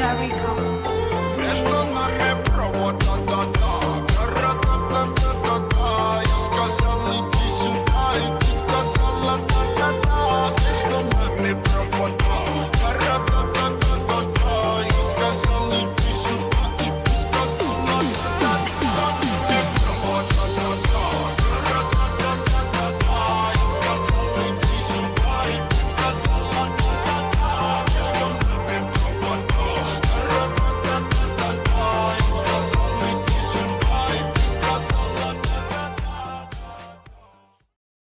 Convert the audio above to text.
Jerry Conway.